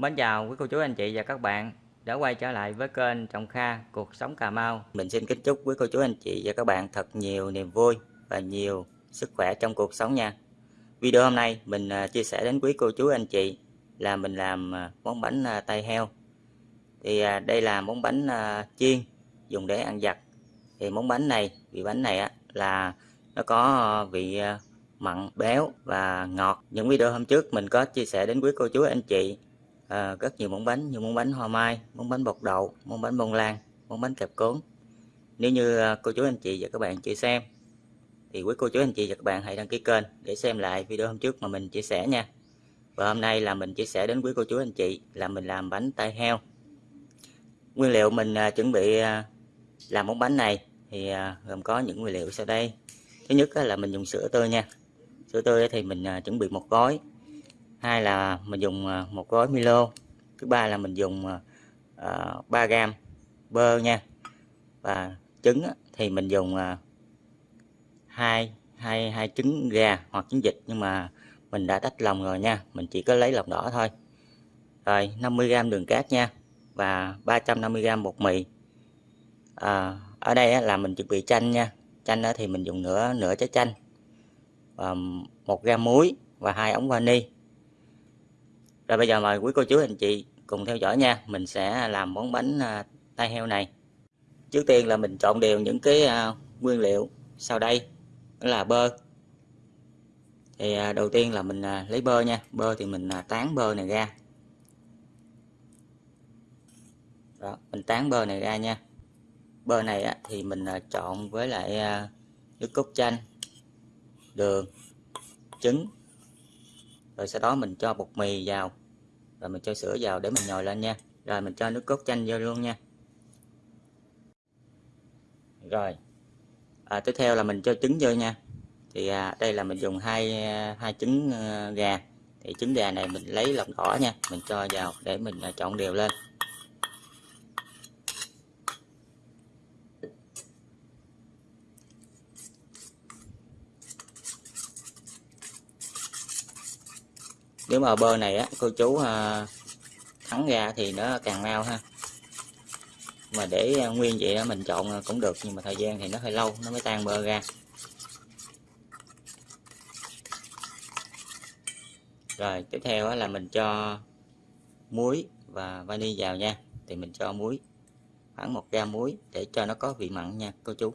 Mến chào quý cô chú anh chị và các bạn đã quay trở lại với kênh Trọng Kha Cuộc Sống Cà Mau. Mình xin kính chúc quý cô chú anh chị và các bạn thật nhiều niềm vui và nhiều sức khỏe trong cuộc sống nha. Video hôm nay mình à, chia sẻ đến quý cô chú anh chị là mình làm à, món bánh à, tay heo. Thì đây là món bánh chiên dùng để ăn giặt. Thì món bánh này, vị bánh này là nó có vị mặn, béo và ngọt. Những video hôm trước mình có chia sẻ đến quý cô chú anh chị à, rất nhiều món bánh như món bánh hoa mai, món bánh bột đậu, món bánh bông lan, món bánh kẹp cuốn. Nếu như ờ, cô chú anh chị và các bạn chưa xem thì quý cô chú anh chị và các bạn hãy đăng ký kênh để xem lại video hôm trước mà mình chia sẻ nha. Và hôm nay là mình chia sẻ đến quý cô chú anh chị là mình làm bánh tay heo. Nguyên liệu mình à, chuẩn bị à, làm món bánh này thì à, gồm có những nguyên liệu sau đây. Thứ nhất là mình dùng sữa tươi nha. Sữa tươi thì mình à, chuẩn bị một gói hai là mình dùng à, một gói Milo. Thứ ba là mình dùng à, à, uh, 3 gram bơ nha. Và trứng thì mình dùng uh, hai hai hai trứng gà hoặc trứng vịt nhưng mà mình đã tách lòng rồi nha. Mình chỉ có lấy lòng đỏ thôi. Rồi 50g đường cát nha và 350g bột mì. À, ở đây là mình chuẩn bị chanh nha. Chanh thì mình dùng nửa nửa trái chanh và một gam muối và hai ống vani rồi bây giờ mời quý cô chú anh chị cùng theo dõi nha. Mình sẽ làm món bánh à, tai heo này. Trước tiên là mình trộn đều những cái à, nguyên liệu sau đây. Đó là bơ. Thì à, đầu tiên là mình lấy bơ nha. Bơ thì mình tán bơ này ra. Đó, mình tán bơ này ra nha. Bơ này thì mình trộn với lại nước cốt chanh đường trứng. Rồi sau đó mình cho bột mì vào rồi mình cho sữa vào để mình nhồi lên nha. Rồi mình cho nước cốt chanh vô luôn nha. Rồi. À, tiếp theo là mình cho trứng vô nha. Thì à, đây là mình dùng hai hai trứng ờ, gà. Thì trứng gà này mình lấy lòng đỏ nha. Mình cho vào để mình à, trộn đều lên. Nếu mà bơ này á cô chú à, thắng ra thì nó càng mau ha. Mà để à, nguyên vậy đó mình chọn à, cũng được nhưng mà thời gian thì nó hơi lâu nó mới tan bơ ra. Rồi tiếp theo là mình cho muối và vani vào nha. Thì mình cho muối khoảng một gam muối để cho nó có vị mặn nha cô chú.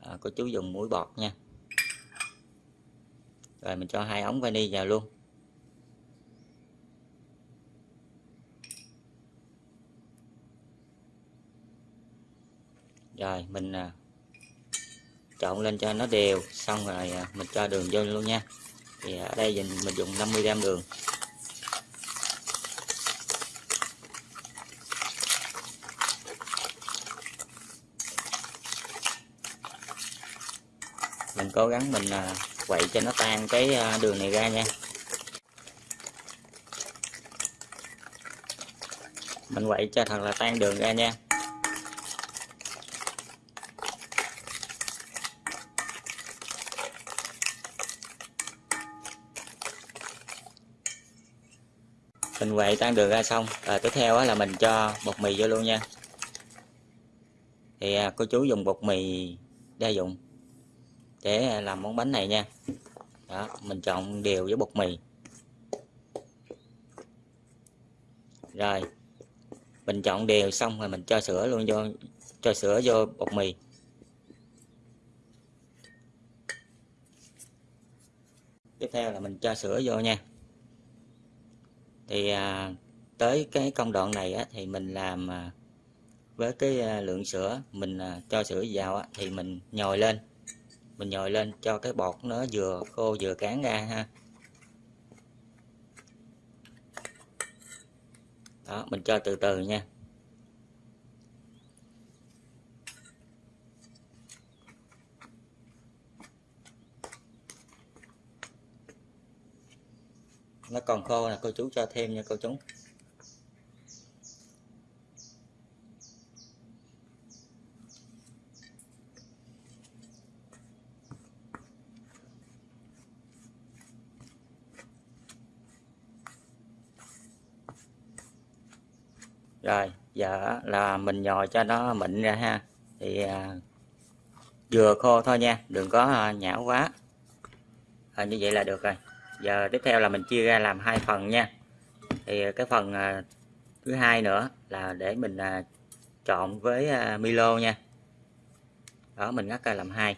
À, cô chú dùng muối bọt nha. Rồi mình cho hai ống vani vào luôn. Rồi mình à, trộn lên cho nó đều xong rồi à, mình cho đường vô luôn nha. Thì ở đây mình mình dùng 50g đường. Mình cố gắng mình à, quậy cho nó tan cái à, đường này ra nha. Mình quậy cho thật là tan đường ra nha. Mình quậy tan đường ra xong. Rồi tiếp theo là mình cho bột mì vô luôn nha. Thì à, cô chú dùng bột mì đa dụng để làm món bánh này nha. Đó mình chọn đều với bột mì. Rồi mình chọn đều xong rồi mình cho sữa luôn vô cho sữa vô bột mì. Tiếp theo là mình cho sữa vô nha thì à, tới cái công đoạn này á, thì mình làm à, với cái à, lượng sữa mình à, cho sữa vào á, thì mình nhồi lên. Mình nhồi lên cho cái bọt nó vừa khô vừa cán ra ha. Đó mình cho từ từ nha. Nó còn khô là cô chú cho thêm nha cô chú. Rồi giờ là mình nhồi cho nó mịn ra ha. Thì à, vừa khô thôi nha đừng có à, nhão quá. À, như vậy là được rồi giờ tiếp theo là mình chia ra làm hai phần nha. Thì ờ, cái phần ờ, thứ hai nữa là để mình ờ, trộn với Milo nha. Đó mình ngắt ra làm hai.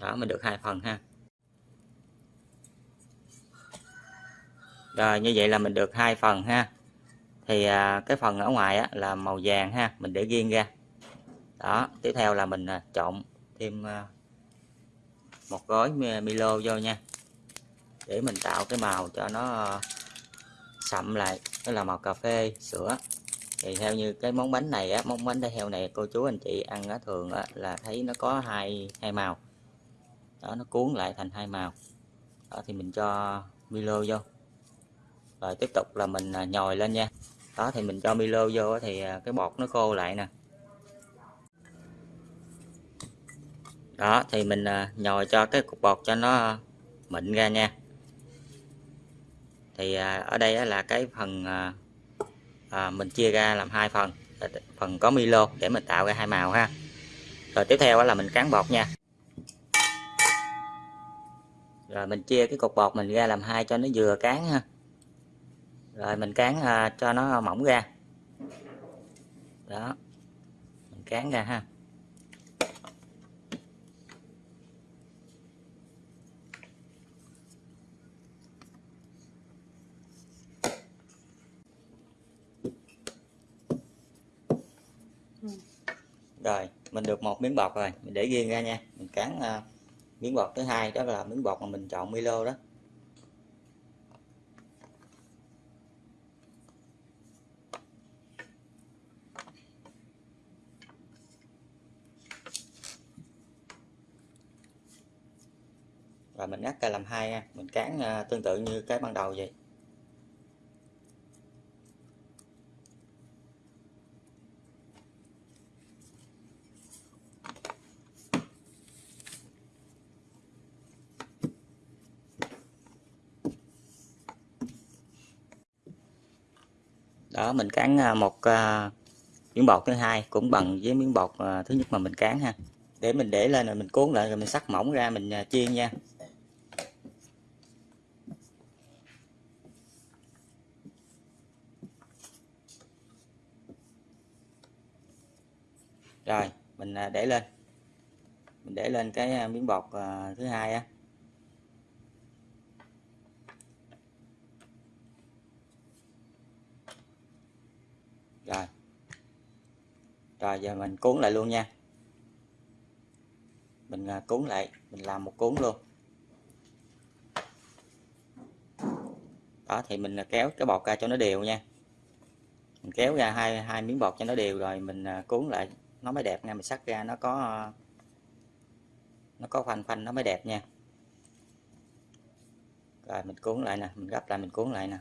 Đó mình được hai phần ha. Rồi như vậy là mình được hai phần ha. Thì cái phần ở ngoài á, là màu vàng ha mình để riêng ra. Đó tiếp theo là mình trộn thêm một gói Milo vô nha. Để mình tạo cái màu cho nó ờ, sậm lại. Đó là màu cà phê sữa. Thì theo như cái món bánh này á món bánh heo này cô chú anh chị ăn á, thường á, là thấy nó có hai hai màu. Đó nó cuốn lại thành hai màu. Đó thì mình cho Milo vô. Rồi tiếp tục là mình ờ, nhồi lên nha. Đó thì mình cho Milo vô thì ờ, cái bột nó khô lại nè. Đó thì mình à, nhồi cho cái cục bột cho nó à, mịn ra nha. Thì à, ở đây là cái phần à, mình chia ra làm hai phần. Phần có Milo để mình tạo ra hai màu ha. Rồi tiếp theo là mình cán bột nha. Rồi mình chia cái cục bột mình ra làm hai cho nó vừa cán ha. Rồi mình cán à, cho nó mỏng ra. Đó mình cán ra ha. Rồi mình được một miếng bọt rồi mình để riêng ra nha. Mình cán uh, miếng bọt thứ hai đó là miếng bọt mà mình chọn Milo đó. Và mình ngắt ra làm hai nha. Mình cán uh, tương tự như cái ban đầu vậy đó mình cán à, một uh, miếng bột thứ hai cũng bằng với miếng bột uh, thứ nhất mà mình cán ha. Để mình để lên rồi mình cuốn lại rồi mình sắc mỏng ra mình uh, chiên nha. Rồi mình để lên. Mình để lên cái miếng bột thứ hai á. Rồi. Rồi, giờ mình cuốn lại luôn nha. Mình à, cuốn lại, mình làm một cuốn luôn. Đó, thì mình à, kéo cái bọt ra cho nó đều nha. Mình kéo ra hai hai miếng bọt cho nó đều rồi mình à, cuốn lại, nó mới đẹp nha. Mình sắc ra nó có nó có khoanh khoanh nó mới đẹp nha. Rồi, mình cuốn lại nè, mình gấp lại, mình cuốn lại nè.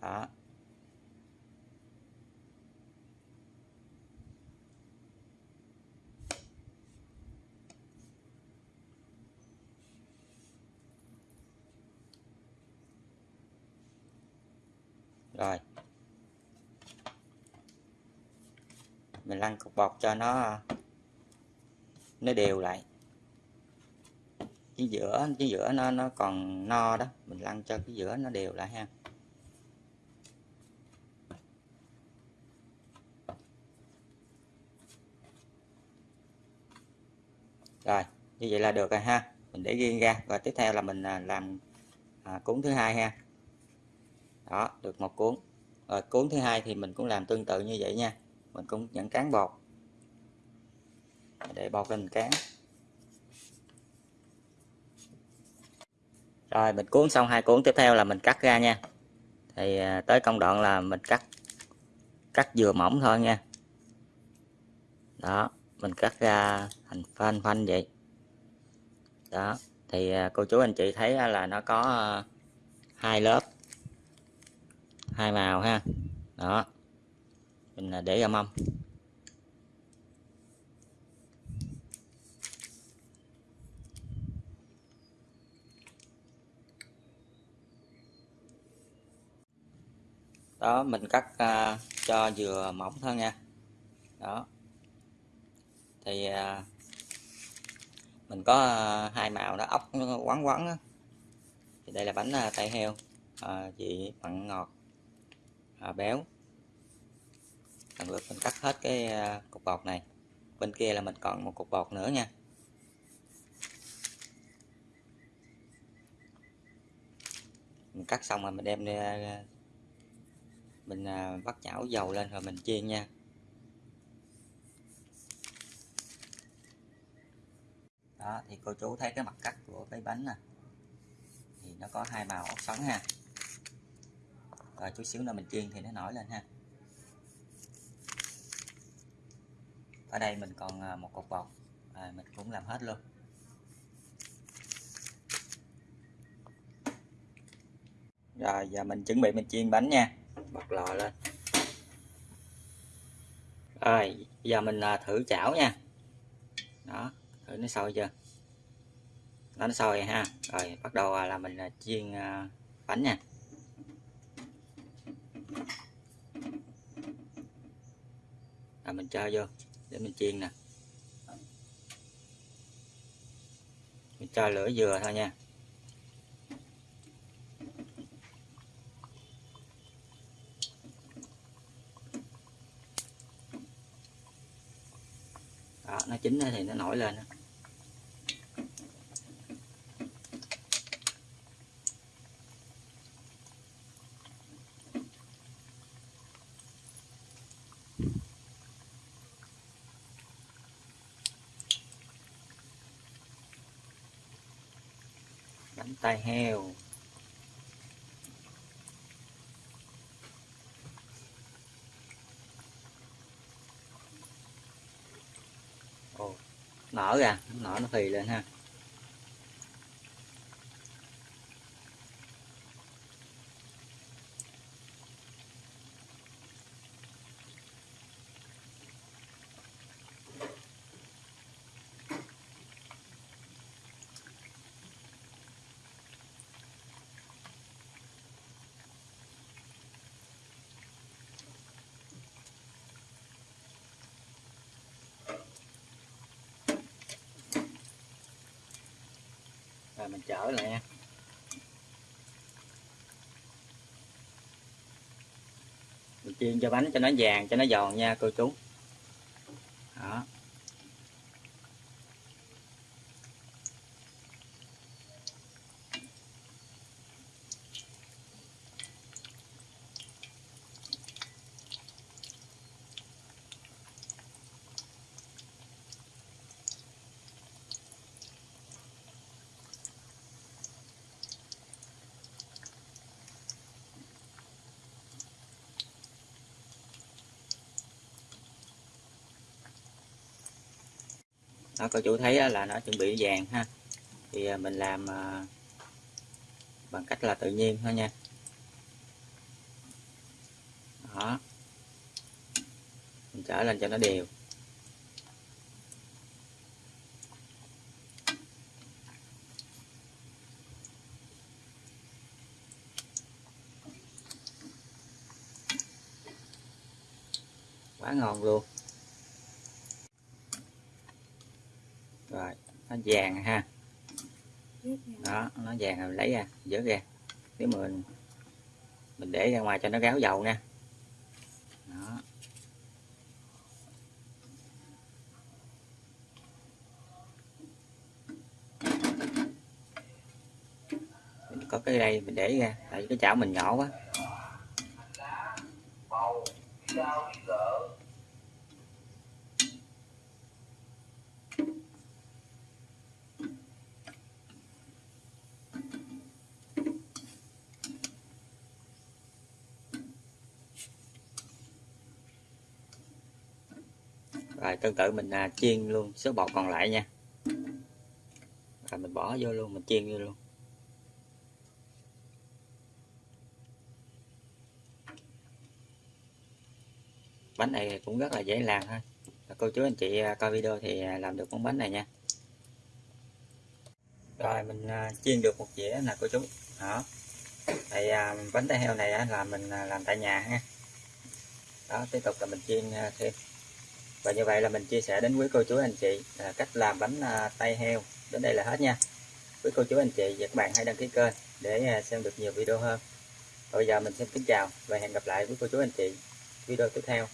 Đó. Rồi. Mình lăn cục bọt cho nó nó đều lại. Cái giữa cái giữa nó nó còn no đó. Mình lăn cho cái giữa nó đều lại ha. Rồi như vậy là được rồi ha. Mình để riêng ra. Và tiếp theo là mình à, làm à, cuốn thứ hai ha đó, được một cuốn. Rồi cuốn thứ hai thì mình cũng làm tương tự như vậy nha. Mình cũng nhận cán bột. Để bột lên mình cán. Rồi, mình cuốn xong hai cuốn tiếp theo là mình cắt ra nha. Thì ờ, tới công đoạn là mình cắt cắt vừa mỏng thôi nha. Đó, mình cắt ra thành phanh phanh vậy. Đó, thì ờ, cô chú anh chị thấy là nó có hai lớp hai màu ha. Đó. Mình à, để ra mâm đó mình cắt uh, cho vừa mỏng thôi nha. Đó. Thì uh, mình có uh, hai màu đó ốc nó quắn quắn đó. thì đây là bánh uh, tay heo. Uh, vị mặn ngọt à, béo. Lần lượt mình cắt hết cái à, cục bột này. Bên kia là mình còn một cục bột nữa nha. Mình cắt xong rồi mình đem đi à, mình à, bắt chảo dầu lên rồi mình chiên nha. Đó thì cô chú thấy cái mặt cắt của cái bánh nè. Thì nó có hai màu ốc xoắn ha rồi chút xíu nữa mình chiên thì nó nổi lên ha. Ở đây mình còn à, một cục bột. À, mình cũng làm hết luôn. Rồi giờ mình chuẩn bị mình chiên bánh nha. Bật lò lên. Rồi giờ mình à, thử chảo nha. Đó thử nó sôi chưa? Nó nó sôi ha. Rồi bắt đầu à, là mình chiên bánh nha. Là mình cho vô, để mình chiên nè mình cho lửa vừa thôi nha đó, nó chín thì nó nổi lên đó. Tai heo. Ồ, nở ra nở nó phì lên ha. Rồi mình chở lại nha mình chiên cho bánh cho nó vàng, cho nó giòn nha, cô chú đó đó, cô chú thấy là nó chuẩn bị vàng ha. Thì à, mình làm à, bằng cách là tự nhiên thôi nha. Đó. Mình trở lên cho nó đều. Quá ngon luôn. Rồi, nó vàng ha. Đó, nó vàng rồi lấy ra dỡ ra. Nếu mà mình mình để ra ngoài cho nó ráo dầu nha. Đó. Mình có cái đây mình để ra, tại vì cái chảo mình nhỏ quá. Rồi tương tự mình à, chiên luôn số bột còn lại nha. Rồi mình bỏ vô luôn mình chiên vô luôn. Bánh này cũng rất là dễ làm thôi cô chú anh chị à, coi video thì à, làm được món bánh này nha. Rồi mình à, chiên được một dĩa nè cô chú. Đó. Thì à, bánh tay heo này á, là mình à, làm tại nhà ha. Đó tiếp tục là mình chiên à, thêm và như vậy là mình chia sẻ đến quý cô chú anh chị à, cách làm bánh à, tay heo đến đây là hết nha. Quý cô chú anh chị và các bạn hãy đăng ký kênh để à, xem được nhiều video hơn. Và bây giờ mình xin kính chào và hẹn gặp lại quý cô chú anh chị video tiếp theo.